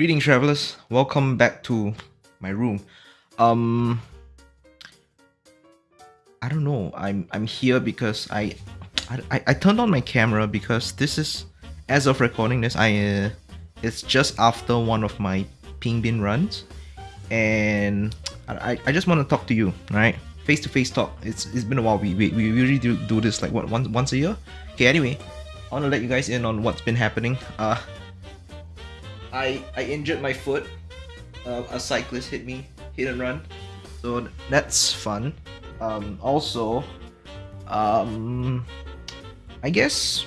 Greetings, travelers. Welcome back to my room. Um, I don't know. I'm I'm here because I I, I turned on my camera because this is as of recording this. I uh, it's just after one of my Pink Bean runs, and I I just want to talk to you, right? Face to face talk. It's it's been a while. We we, we usually do, do this like what once once a year. Okay. Anyway, I want to let you guys in on what's been happening. Uh, I I injured my foot. Uh, a cyclist hit me, hit and run. So that's fun. Um, also, um, I guess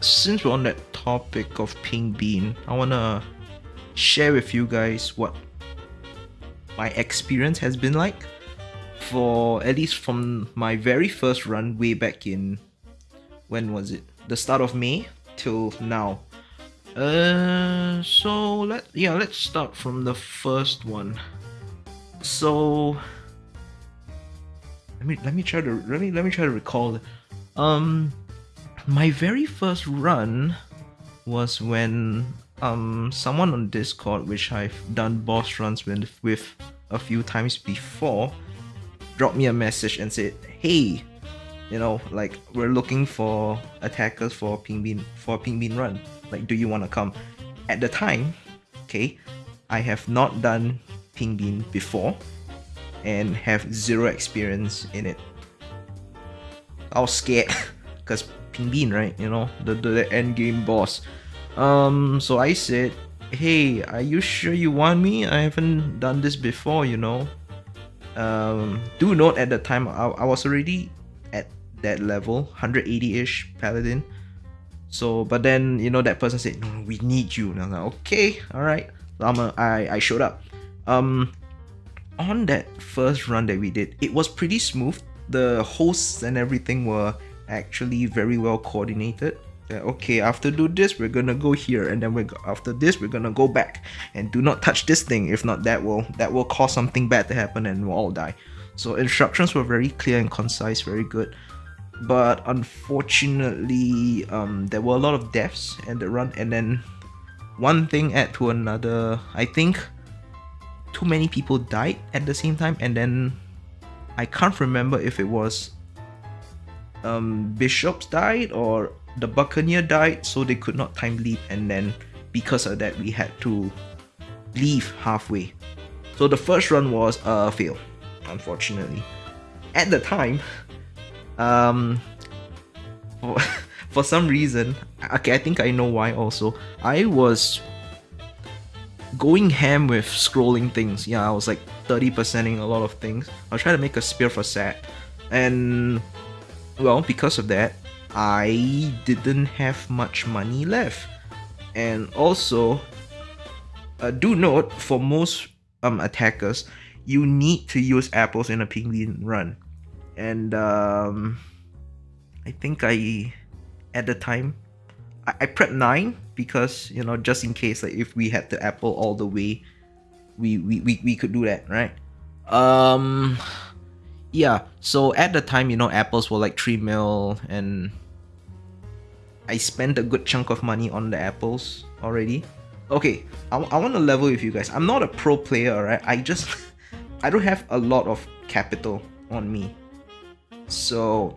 since we're on that topic of Pink Bean, I wanna share with you guys what my experience has been like for at least from my very first run way back in when was it? The start of May till now. Uh, so let yeah, let's start from the first one. So let me let me try to let me let me try to recall. Um, my very first run was when um someone on Discord, which I've done boss runs with with a few times before, dropped me a message and said, "Hey, you know, like we're looking for attackers for Pink Bean for Pink Bean run." Like, do you want to come? At the time, okay, I have not done Pink Bean before and have zero experience in it. I was scared because Pink Bean, right? You know, the, the, the end game boss. Um, so I said, hey, are you sure you want me? I haven't done this before, you know. Um, do note at the time I, I was already at that level, 180-ish paladin. So, but then you know that person said, "No, we need you." And I was like, "Okay, all right." A, I I showed up. Um, on that first run that we did, it was pretty smooth. The hosts and everything were actually very well coordinated. Okay, after do this, we're gonna go here, and then we're after this, we're gonna go back, and do not touch this thing. If not, that will that will cause something bad to happen, and we'll all die. So instructions were very clear and concise, very good but unfortunately um, there were a lot of deaths at the run and then one thing add to another. I think too many people died at the same time and then i can't remember if it was um, bishops died or the buccaneer died so they could not time leap and then because of that we had to leave halfway. So the first run was a fail unfortunately. At the time um for, for some reason okay i think i know why also. I was going ham with scrolling things. Yeah i was like 30%ing a lot of things. I was trying to make a spear for sat. And well because of that i didn't have much money left. And also uh, do note for most um attackers you need to use apples in a Pink Bean run and um, I think I at the time I, I prepped nine because you know just in case like if we had the apple all the way we we, we, we could do that right? Um yeah so at the time you know apples were like 3 mil and I spent a good chunk of money on the apples already. Okay I, I want to level with you guys. I'm not a pro player right I just I don't have a lot of capital on me so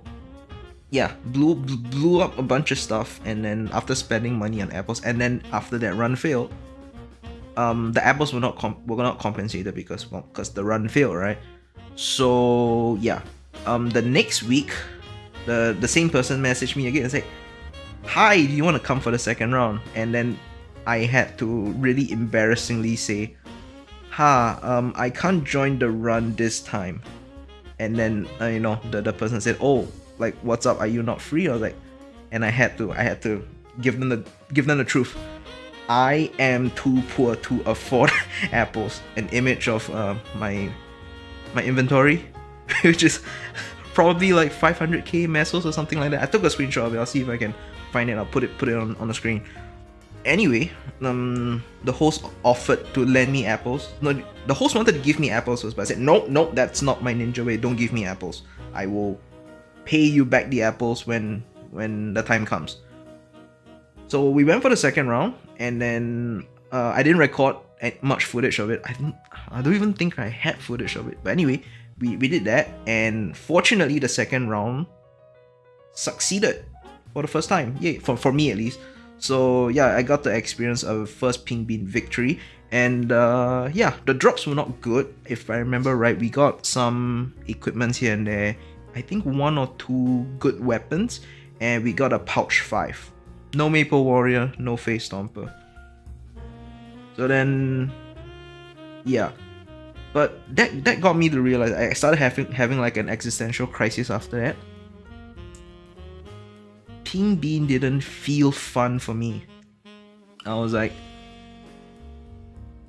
yeah, blew blew up a bunch of stuff, and then after spending money on apples, and then after that run failed, um, the apples were not were not compensated because well, because the run failed, right? So yeah, um, the next week, the the same person messaged me again and said, "Hi, do you want to come for the second round?" And then I had to really embarrassingly say, "Ha, um, I can't join the run this time." And then uh, you know the, the person said oh like what's up? Are you not free? I was like and i had to i had to give them the give them the truth. I am too poor to afford apples. An image of uh, my my inventory which is probably like 500k mesos or something like that. I took a screenshot of it. I'll see if i can find it. I'll put it put it on, on the screen anyway, um, the host offered to lend me apples. No, the host wanted to give me apples first, but I said, no, no, that's not my ninja way. Don't give me apples. I will pay you back the apples when when the time comes. So we went for the second round, and then uh, I didn't record much footage of it. I don't, I don't even think I had footage of it. But anyway, we, we did that, and fortunately, the second round succeeded for the first time. Yeah, for, for me at least. So yeah, I got to experience a first pink bean victory, and uh, yeah, the drops were not good. If I remember right, we got some equipment here and there. I think one or two good weapons, and we got a pouch five. No Maple Warrior, no Face Stomper. So then, yeah, but that that got me to realize I started having having like an existential crisis after that. Pink Bean didn't feel fun for me. I was like,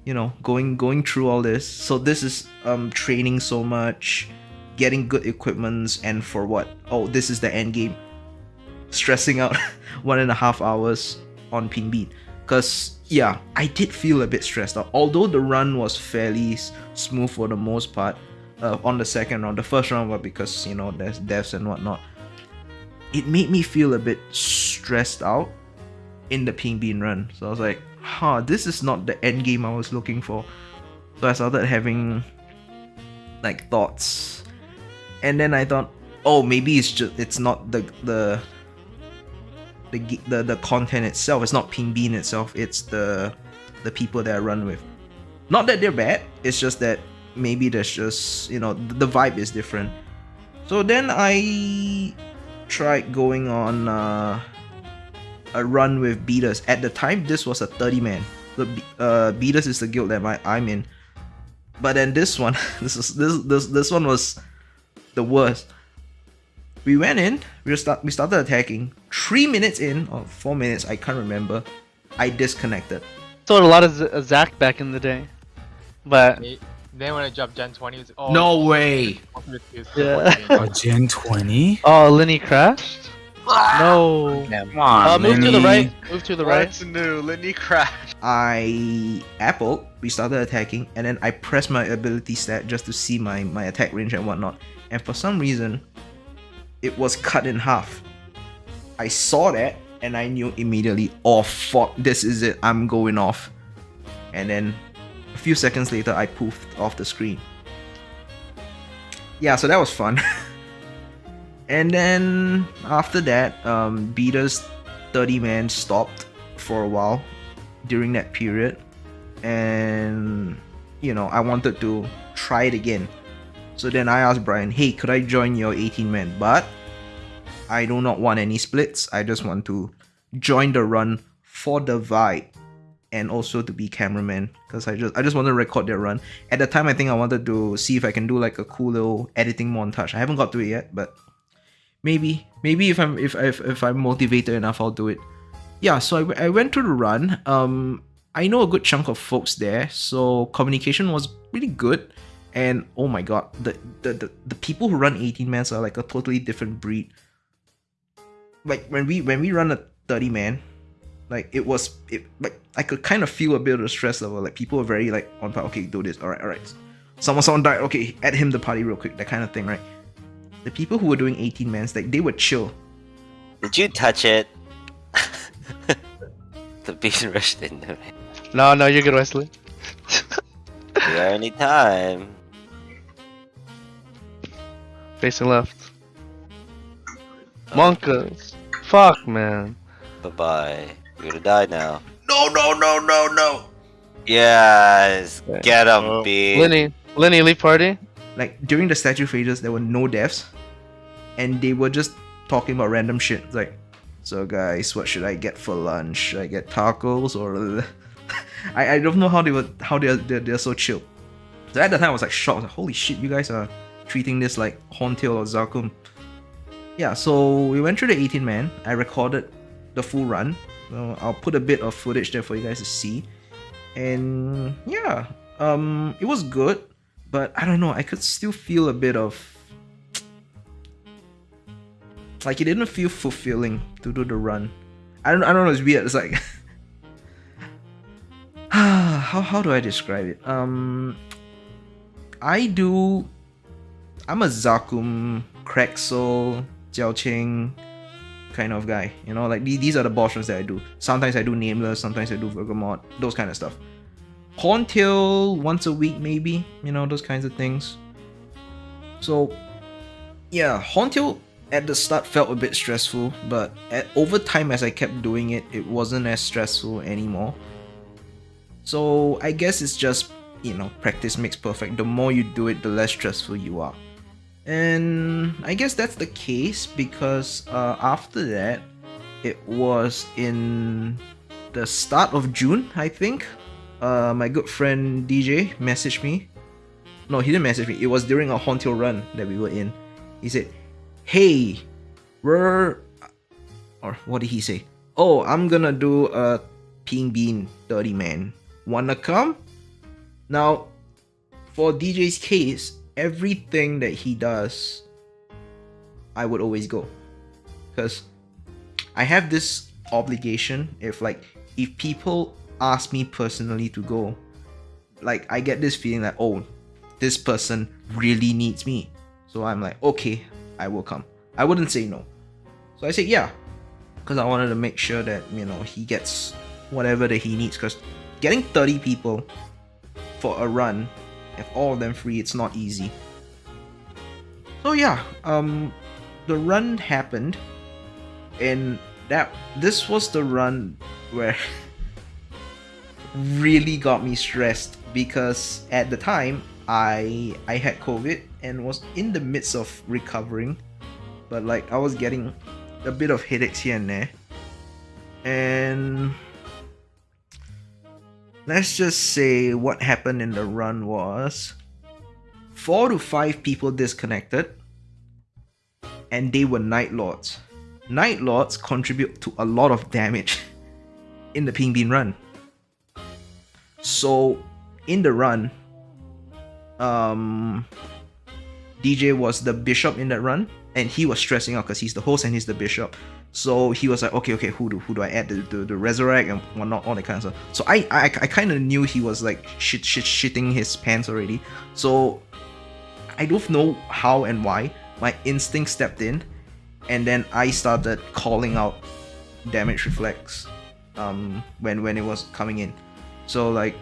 you know, going going through all this. So this is um training so much, getting good equipments, and for what? Oh, this is the end game. Stressing out one and a half hours on Pink Bean. Cause yeah, I did feel a bit stressed out. Although the run was fairly smooth for the most part uh, on the second round. The first round was because you know there's deaths and whatnot. It made me feel a bit stressed out in the Pink Bean run. So I was like, huh, this is not the end game I was looking for. So I started having like thoughts. And then I thought, oh maybe it's just it's not the the the the, the content itself. It's not Pink Bean itself. It's the the people that I run with. Not that they're bad. It's just that maybe there's just you know the vibe is different. So then I tried going on uh, a run with Beaters. At the time, this was a 30 man. The uh, Beaters is the guild that my, I'm in. But then this one, this is this this this one was the worst we went in, we start we started attacking. Three minutes in, or four minutes, I can't remember. I disconnected. Sold a lot of Z- Zac back in the day, but then when I dropped Gen 20, it was oh, no way. Yeah. oh, Gen 20. Oh, Lenny crashed. no. Come on, uh, move to the right. Move to the right. What's new? Lenny crashed. I apple. We started attacking, and then I pressed my ability stat just to see my my attack range and whatnot. And for some reason, it was cut in half. I saw that and I knew immediately, oh fuck, this is it, I'm going off. And then a few seconds later, I poofed off the screen. Yeah, so that was fun. and then after that, um, Beater's 30 man stopped for a while during that period. And, you know, I wanted to try it again. So then I asked Brian, hey, could I join your 18 man? But I do not want any splits. I just want to join the run for the vibe and also to be cameraman because I just I just want to record their run. At the time, I think I wanted to see if I can do like a cool little editing montage. I haven't got to it yet, but maybe maybe if I'm if if, if I'm motivated enough, I'll do it. Yeah, so I, I went through the run. Um, I know a good chunk of folks there, so communication was really good. And oh my god, the the, the, the people who run 18 mans are like a totally different breed. Like when we when we run a 30 man, like it was it like I could kind of feel a bit of the stress level. Like people were very like on part, okay, do this, alright, alright. Someone someone died, okay, add him the party real quick, that kind of thing, right? The people who were doing 18 mans, like they were chill. Did you touch it? the beast rushed into me. No, no, you're good, Wesley. You got any time? Facing left. Monkas. Fuck, man. Bye bye. You're gonna die now. No no no no no Yes, Okay. get him, Oh. B. Lenny, Lenny, leave party. like during the statue phases there were no deaths and they were just talking about random shit It's like so guys what should i get for lunch should i get tacos or I, I don't know how they were how they're, they're they're so chill so at the time i was like shocked I was like, holy shit you guys are treating this like horntail or zakum yeah so we went through the 18 man i recorded the full run so i'll put a bit of footage there for you guys to see and yeah um it was good but I don't know, I could still feel a bit of like it didn't feel fulfilling to do the run. I don't I don't know, it's weird. It's like how how do I describe it? Um I do I'm a Zakum, Krexel, Jiao Qing kind of guy. You know, like these are the boss runs that I do. Sometimes I do Nameless, sometimes I do Bergamot, those kind of stuff. Horntail once a week, maybe. You know, those kinds of things. So, yeah, Horntail at the start felt a bit stressful, but at, over time as I kept doing it, it wasn't as stressful anymore. So I guess it's just you know practice makes perfect. The more you do it, the less stressful you are. And I guess that's the case because uh, after that, it was in the start of June, I think. Uh, my good friend DJ messaged me. No, he didn't message me. It was during a Horntail run that we were in. He said, "Hey, we're," or what did he say? Oh, I'm gonna do a Pink Bean 30 man. Wanna come? Now, for DJ's case, everything that he does, I would always go. Because I have this obligation if like if people ask me personally to go, like I get this feeling that oh, this person really needs me. So I'm like, okay, I will come. I wouldn't say no. So I said yeah. Because I wanted to make sure that, you know, he gets whatever that he needs. Because getting 30 people for a run, if all of them free, it's not easy. So yeah, um, the run happened, and that this was the run where really got me stressed because at the time I I had COVID and was in the midst of recovering, but like I was getting a bit of headaches here and there, and let's just say what happened in the run was four to five people disconnected and they were night lords. Night lords contribute to a lot of damage in the Pink Bean run. So in the run um dj was the bishop in that run and he was stressing out because he's the host and he's the bishop so he was like, okay, okay, who do who do I add the the, the resurrect and whatnot, all that kind of stuff. So I I, I kind of knew he was like shit shit shitting his pants already. So I don't know how and why. My instinct stepped in, and then I started calling out damage reflex, um, when when it was coming in. So like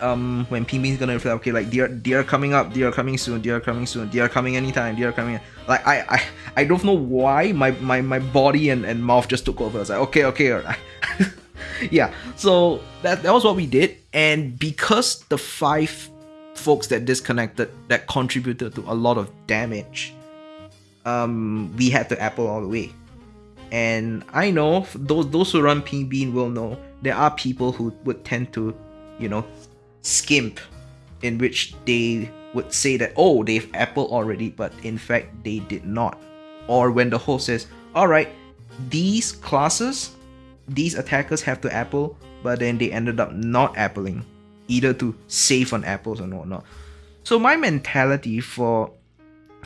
um when Pink Bean's gonna reflect, okay, like they are they are coming up, they are coming soon, they are coming soon, they are coming anytime, they are coming. Like I I, I don't know why my, my my body and, and mouth just took over. I was like, okay, okay, alright. yeah. So that that was what we did, and because the five folks that disconnected that contributed to a lot of damage, um, we had to apple all the way. And I know those those who run Pink Bean will know there are people who would tend to, you know, skimp in which they would say that oh they've apple already but in fact they did not. Or when the host says all right these classes these attackers have to apple but then they ended up not appling either to save on apples or whatnot. So my mentality for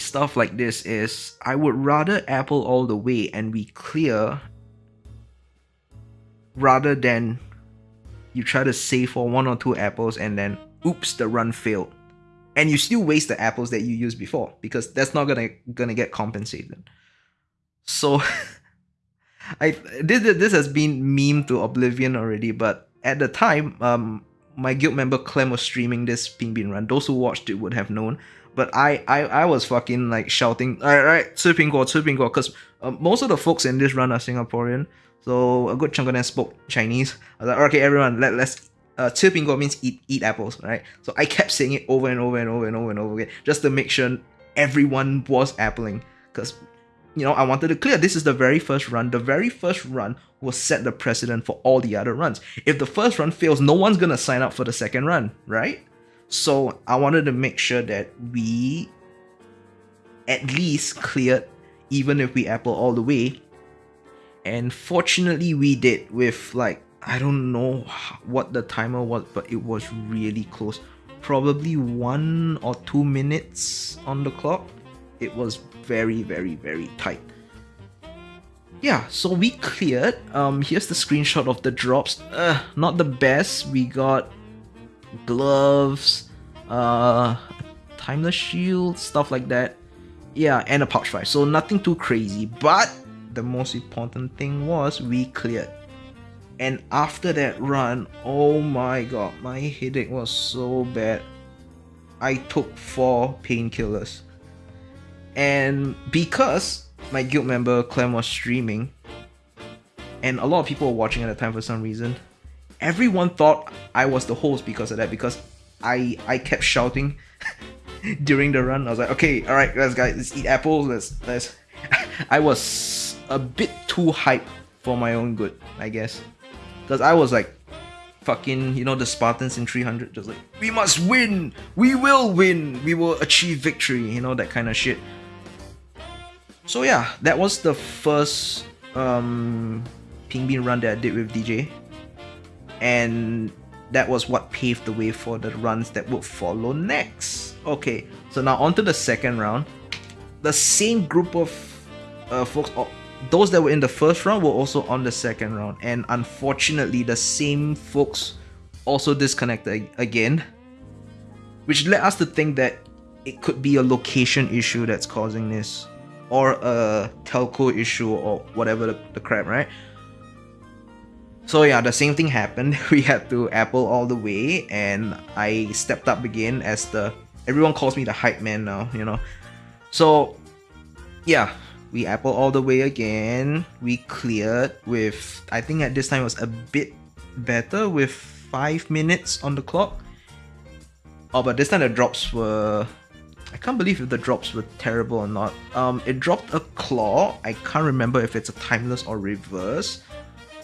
stuff like this is i would rather apple all the way and be clear rather than you try to save for one or two apples and then oops the run failed. And you still waste the apples that you used before because that's not gonna gonna get compensated. So i this this has been meme to oblivion already but at the time um my guild member clem was streaming this Pink Bean run. Those who watched it would have known. But I, I, I was fucking like shouting, all right, all right, go, because uh, most of the folks in this run are Singaporean. So a good chunk of them spoke Chinese. I was like, okay, everyone, let, let's uh, two pingo means eat eat apples, right? So I kept saying it over and over and over and over and over again, just to make sure everyone was appling, because you know I wanted to clear. This is the very first run. The very first run will set the precedent for all the other runs. If the first run fails, no one's gonna sign up for the second run, right? So I wanted to make sure that we at least cleared, even if we apple all the way, and fortunately, we did with like, I don't know what the timer was, but it was really close. Probably one or two minutes on the clock. It was very, very, very tight. Yeah, so we cleared. Um, here's the screenshot of the drops. Uh, not the best. We got gloves, uh, timeless shield, stuff like that. Yeah, and a pouch five. So nothing too crazy, but the most important thing was we cleared. And after that run, oh my god, my headache was so bad. I took four painkillers. And because my guild member Clem was streaming, and a lot of people were watching at the time for some reason, everyone thought I was the host because of that, because I I kept shouting during the run. I was like, okay, alright, let's guys, let's eat apples, let's let's I was a bit too hyped for my own good, I guess. Because I was like fucking, you know, the Spartans in 300, just like, we must win! We will win! We will achieve victory, you know, that kind of shit. So yeah, that was the first um Ping run that I did with DJ. And that was what paved the way for the runs that would follow next. Okay, so now on to the second round. The same group of uh, folks, those that were in the first round were also on the second round, and unfortunately, the same folks also disconnected again, which led us to think that it could be a location issue that's causing this, or a telco issue, or whatever the, the crap, right? So yeah, the same thing happened. We had to Apple all the way, and I stepped up again as the everyone calls me the hype man now, you know. So yeah, we Apple all the way again. We cleared with I think at this time it was a bit better with five minutes on the clock. Oh, but this time the drops were I can't believe if the drops were terrible or not. Um, it dropped a claw. I can't remember if it's a timeless or reverse.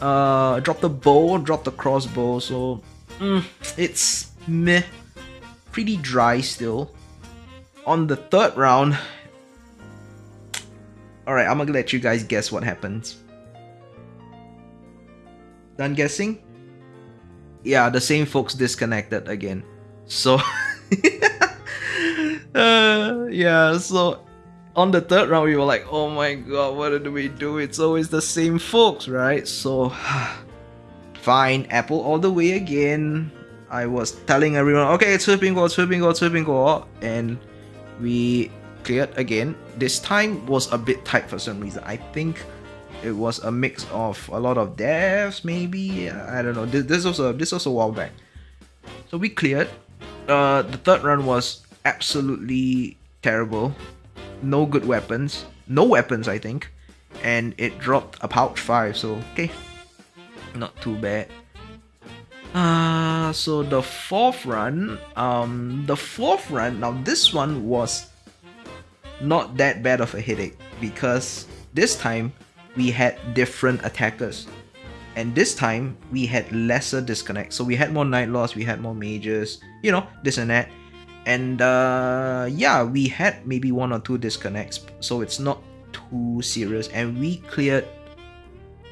Uh, dropped the bow, dropped the crossbow, so mm, it's meh, pretty dry still. On the third round, Alright, I'm gonna let you guys guess what happens. Done guessing? Yeah, the same folks disconnected again. So, uh, yeah, so on the third round, we were like, oh my god, what do we do? It's always the same folks, right? So, fine, Apple all the way again. I was telling everyone, okay, it's Bingo, it's Bingo, it's Bingo, and we cleared again. This time was a bit tight for some reason. I think it was a mix of a lot of deaths, maybe. I don't know. This, this was a this was a while back. So we cleared. Uh, the third run was absolutely terrible no good weapons, no weapons I think, and it dropped a pouch 5, so okay, not too bad. Uh, so the fourth run, um, the fourth run, now this one was not that bad of a headache because this time we had different attackers. And this time we had lesser disconnects so we had more night lords we had more mages you know this and that. And uh, yeah we had maybe one or two disconnects. So it's not too serious. And we cleared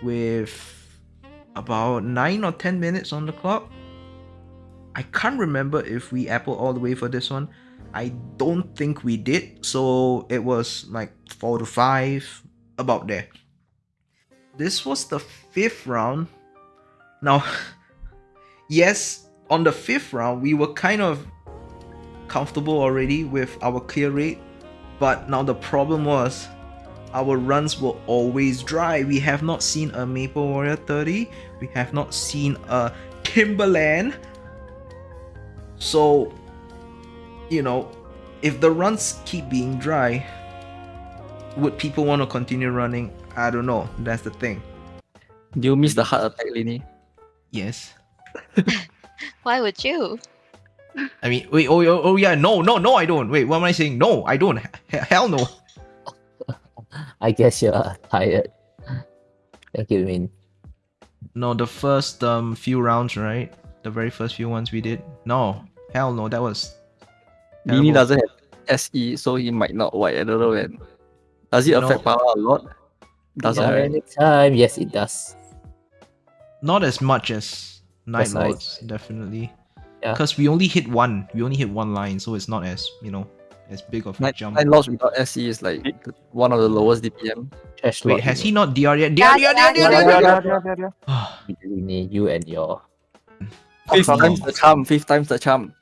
with about 9 or 10 minutes on the clock. I can't remember if we apple all the way for this one i don't think we did. So it was like 4 to 5 about there. This was the fifth round. Now yes on the fifth round we were kind of comfortable already with our clear rate, but now the problem was our runs were always dry. We have not seen a Maple Warrior 30, we have not seen a Timberland. So, you know, if the runs keep being dry, would people want to continue running? I don't know. That's the thing. Do you miss the heart attack, Lini? Yes. Why would you? I mean, wait, oh, oh, oh, yeah, no, no, no, I don't. Wait, what am I saying? No, I don't. H- hell no. I guess you're tired. Thank you, Min. No, the first um few rounds, right? The very first few ones we did. No, hell no, that was. Lini terrible. doesn't have SE, so he might not white. I don't know when. Does it No. affect power a lot? Doesn't. Yeah, right? anytime. Yes, it does. Not as much as Night That's nice. Lords, definitely. Yeah. Because we only hit one. We only hit one line, so it's not as you know as big of a Nine, jump. nine loss without SE is like one of the lowest DPM. Trash Wait, has he not DR yet? Yeah, DR, DR, yeah, DR, DR, DR, DR. you and your Fifth time's the charm. Fifth time's the charm.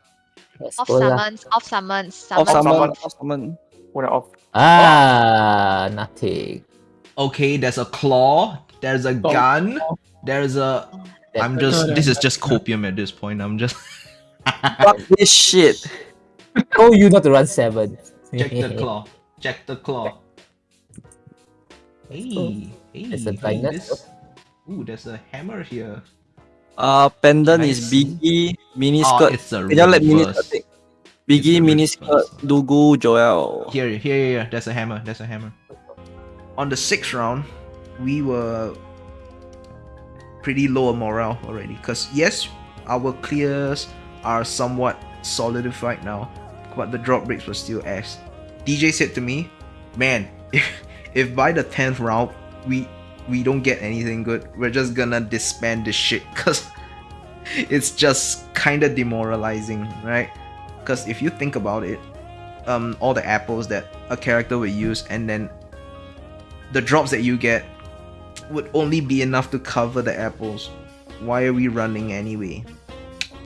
Off Escola. summons, off summons, Off summons. summon. summon. Off summon. What off? Ah, nothing. Okay, there's a claw. There's a Oh. gun. There's a. That's I'm just. This is just copium at this point. I'm just. Fuck this shit. told you not to run seven. Check the claw. Check the claw. Hey, hey, There's a hey, this- Ooh, there's a hammer here. Uh, pendant Nice. is Biggie, miniskirt. Oh, it's a Can you let mini reverse. skirt take? Biggie, a reverse. skirt, Dugu, Joel. Here, here, here. There's a hammer. That's a hammer. On the sixth round, we were pretty low on morale already. Cause yes, our clears are somewhat solidified now, but the drop breaks were still ass. DJ said to me, "Man, if, if by the tenth round we we don't get anything good, we're just gonna disband this shit." Cause it's just kind of demoralizing, right? Because if you think about it, um, all the apples that a character would use, and then the drops that you get would only be enough to cover the apples. Why are we running anyway?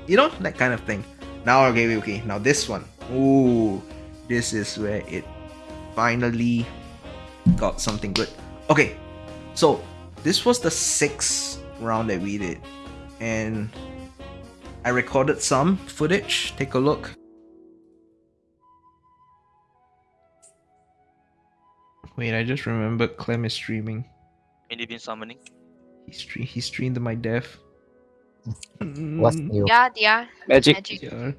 You know that kind of thing. Now, okay, okay. Now this one. Ooh, this is where it finally got something good. Okay, so this was the sixth round that we did, and I recorded some footage. Take a look. Wait, I just remembered Clem is streaming. Any been summoning? He stream he streamed my death. What's Mm, new? Yeah, yeah. Magic. Magic. yeah.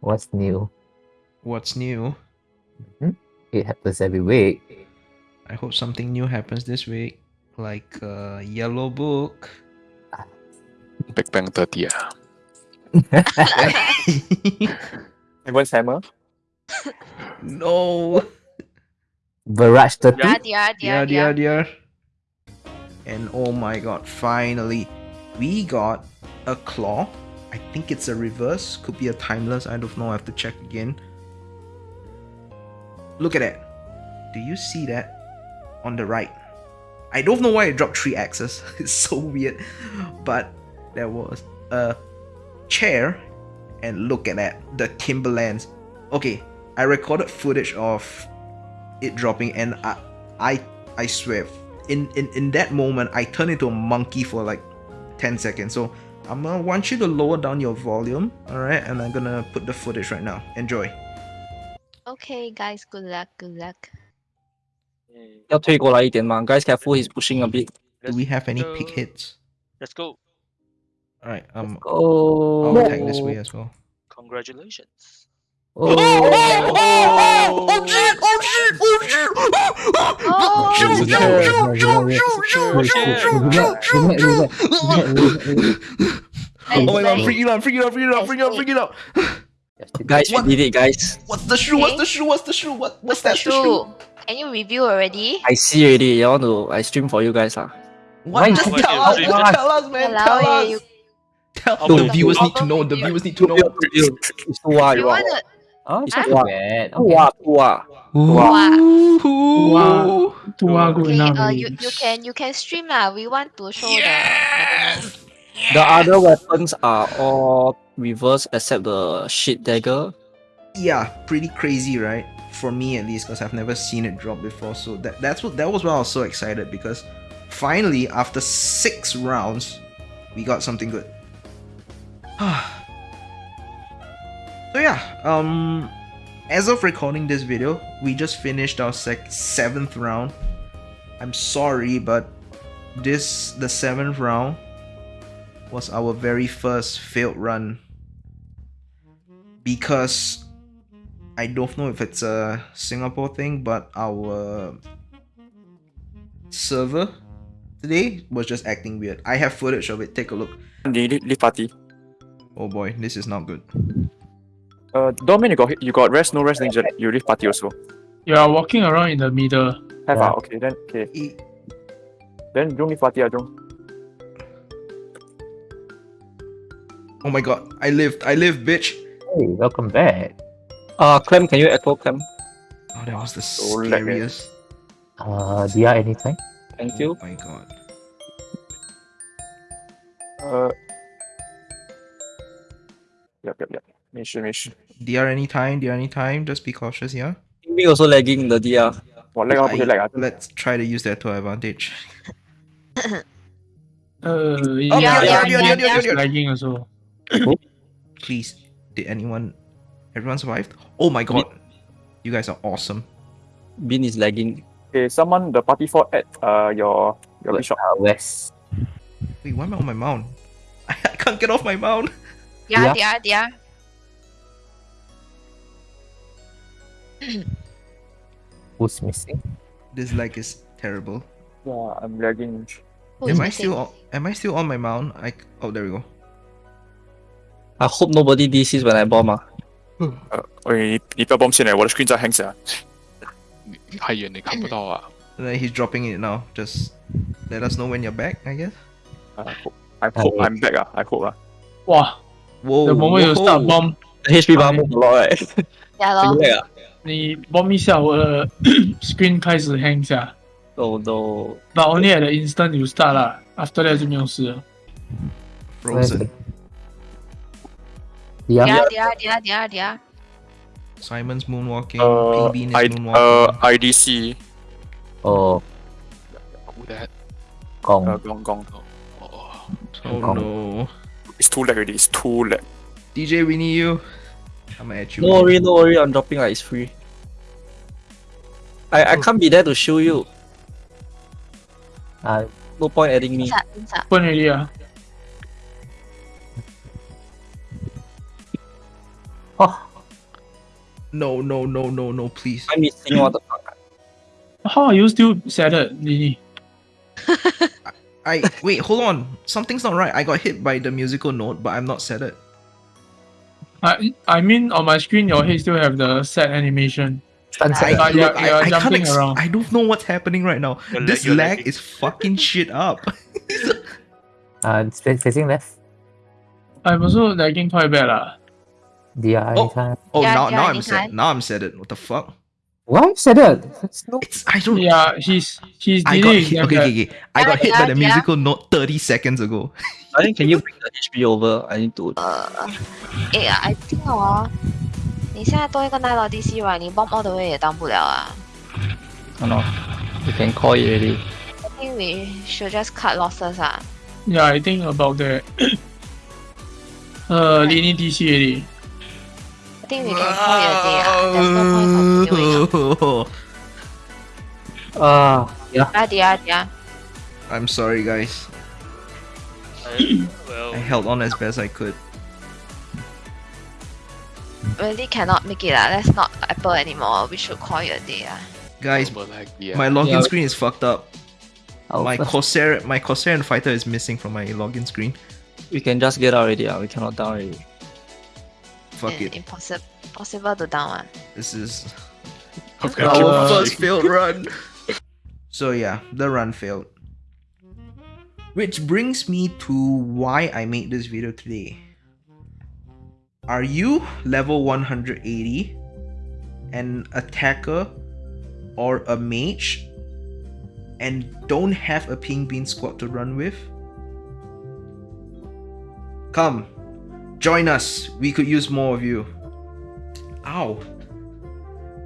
What's new? What's new? It happens every week. I hope something new happens this week, like uh, Yellow Book. Big Bang 30 ah. Everyone's hammer. no. Barrage 30. Yeah, yeah, Yeah, yeah, yeah, yeah. yeah. And oh my god, finally, we got a claw. I think it's a reverse, could be a timeless. I don't know. I have to check again. Look at that. Do you see that on the right? I don't know why it dropped three axes. It's so weird, but there was a chair, and look at that, the Timberlands. Okay, I recorded footage of it dropping, and I, I, I swear, in in in that moment, I turned into a monkey for like ten seconds. So I'm gonna want you to lower down your volume, all right? And I'm gonna put the footage right now. Enjoy. Okay, guys, good luck, good luck. 要推过来一点嘛，guys careful, he's pushing a bit. Do we have any go. pick hits? Let's go. All right. Um, Oh, I'll attack this way as well. Congratulations. Oh, oh shit! Oh shit! Oh shit! Oh, Shoot, no, shoot, no, shoot, no, shoot, shoot, no, shoot, shoot, no, shoot, no, shoot. Oh my god, I'm freaking out, I'm freaking out, I'm freaking out, I'm freaking out, I'm freaking out. guys, What? we did it, guys. What's the shoe? What's Okay. the shoe? What's the shoe? What what's that True. shoe? Can you review already? I see already. I want to. I stream for you guys ah. What? Just How much tell us, man. Tell us, man. Hello, Tell yeah, us. you- Tell How the viewers How need to know. The viewers need to know. It's too You you want to? Oh, it's Huh? not too bad. Too too. Ooh. Wow. Two are good Okay, uh, you, you can you can stream lah. We want to show Yes. The other weapons are all reverse except the shit dagger. Yeah, pretty crazy, right? For me at least, because I've never seen it drop before. So that that's what that was why I was so excited because finally, after six rounds, we got something good. so yeah, um, as of recording this video, we just finished our sec- seventh round. I'm sorry, but this the seventh round was our very first failed run because I don't know if it's a Singapore thing, but our server today was just acting weird. I have footage of it. Take a look. Leave, leave party. Oh boy, this is not good. Uh, Domin, you got you got rest, no rest, then you- you leave party also. You are walking around in the middle. Have Yeah. ah, okay then okay. E- Then Jung leave party ah, Jung. Oh my god, I lived. I lived, bitch. Hey, welcome back. Uh, Clem, can you echo Clem? Oh, that was the oh, so scariest. Uh, Dia, anything? Thank oh you. my god. Uh. Yep, yep, yep. Mission, mission. DR anytime, DR anytime. Just be cautious, yeah? Me also lagging the DR. What, lag I, lag, let's try to use that to our advantage. uh, oh, yeah, yeah, yeah, yeah, yeah, yeah, yeah, yeah, yeah, yeah, yeah, yeah, yeah, yeah, yeah, yeah, yeah, yeah, everyone survived? Oh my god, you guys are awesome. Bin is lagging. Okay, someone the party for at uh your your bishop. Uh, west. Wait, why am I on my mount? I, I can't get off my mount. Yeah, Yeah. yeah, yeah. Who's missing? This lag is terrible. Yeah, I'm lagging. Who is am I missing? still on, am I still on my mount? I oh there we go. I hope nobody DCs when I bomb 啊。呃，喂，你你不要 bomb 先来，我的 screen 在 hang 下。你你太远，你看不到啊。 And then he's dropping it now. Just let us know when you're back, I guess. I hope I hope I'm back ah. I hope ah. Wow, Whoa. the moment you start whoa. bomb, The HP bar move a lot right？ Yeah 咯。对啊。你 bomb 一下，我的 screen 开始 hang 一下。 Oh no！ But only at the instant you start 啦，after that 就没有事了。 Frozen. Yeah. Yeah, yeah, yeah, yeah, yeah. Simon's moonwalking. Uh, P is I moonwalking. uh IDC Oh, who that Gong. uh Gong Gong. oh Gong. no. It's too late already. It's too late. DJ, we need you. I'm at you. No worry, no worry. I'm dropping like it's free. I I can't be there to show you. Uh, No point adding me. Inside, inside. Open already 啊。Oh, No, no, no, no, no, please. I'm missing what the fuck. How are you still sadded, Lini? I wait, hold on. Something's not right. I got hit by the musical note, but I'm not set I I mean on my screen your head still have the set animation. I, But you're, I, you're I can't jumping around. I don't know what's happening right now. You're this lag- you're lag lagging. is fucking shit up. uh, it's facing left. I'm also lagging quite bad lah. DI Oh. anytime. Oh, Yeah, now yeah, now I'm set. anytime. Now I'm set it. What the fuck? Why said that? That's no. It's I don't. Yeah, he's he's I got delaying. hit. damn Okay, bad. okay, okay. I got Yeah, hit by yeah, the yeah. musical note 30 seconds ago. I think can you bring the HP over? I need to. 呃，诶，I think 哦，你现在多一个 Night Lord DC right，你 bomb all the way 也当不了啊。 Oh no. You can call it already. I think we should just cut losses 啊。 Yeah, I think about that. uh, Lini DC already. think we can call you a day. Uh, there's no point continuing. Uh, uh yeah. Ah, yeah. I'm sorry, guys. well, I held on as best I could. Really cannot make it. Ah. Uh. That's not Apple anymore. We should call it a day. Uh. Guys, oh, like, yeah. my login yeah, screen is fucked up. My Corsair, my Corsair and Fighter is missing from my login screen. We can just get out already. Uh. We cannot down already. Fuck it. Impossible, impossible to down one. This is Okay, keep our first failed run. So yeah, the run failed. Which brings me to why I made this video today. Are you level 180, an attacker, or a mage, and don't have a Pink Bean squad to run with? Come, join us. We could use more of you. Ow.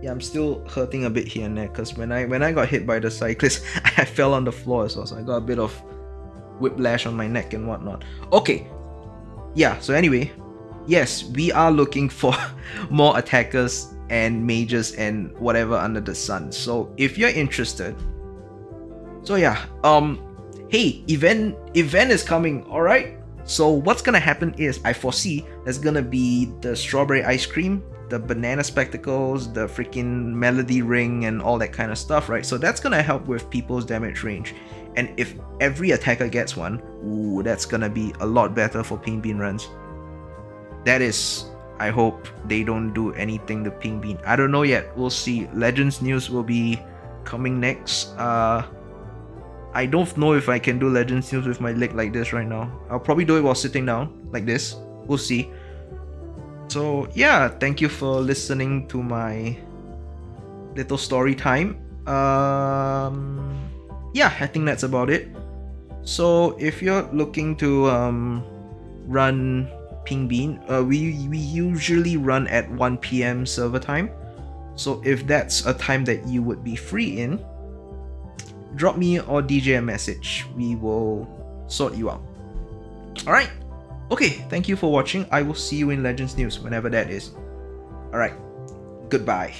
Yeah, I'm still hurting a bit here and there because when I when I got hit by the cyclist, I fell on the floor as well, so I got a bit of whiplash on my neck and whatnot. Okay, yeah. So anyway, yes, we are looking for more attackers and mages and whatever under the sun. So if you're interested, so yeah, um, hey, event event is coming. All right. So what's gonna happen is I foresee there's gonna be the strawberry ice cream, the banana spectacles, the freaking melody ring, and all that kind of stuff, right? So that's gonna help with people's damage range. And if every attacker gets one, ooh, that's gonna be a lot better for Pink Bean runs. That is, I hope they don't do anything to Pink Bean. I don't know yet. We'll see. Legends news will be coming next. Uh, I don't know if I can do Legends news with my leg like this right now. I'll probably do it while sitting down like this. We'll see. So yeah, thank you for listening to my little story time. Um, yeah, I think that's about it. So if you're looking to um, run Pink Bean, uh, we we usually run at 1 p.m. server time. So if that's a time that you would be free in, drop me or DJ a message. We will sort you out. Alright? Okay, thank you for watching. I will see you in Legends News whenever that is. Alright, goodbye.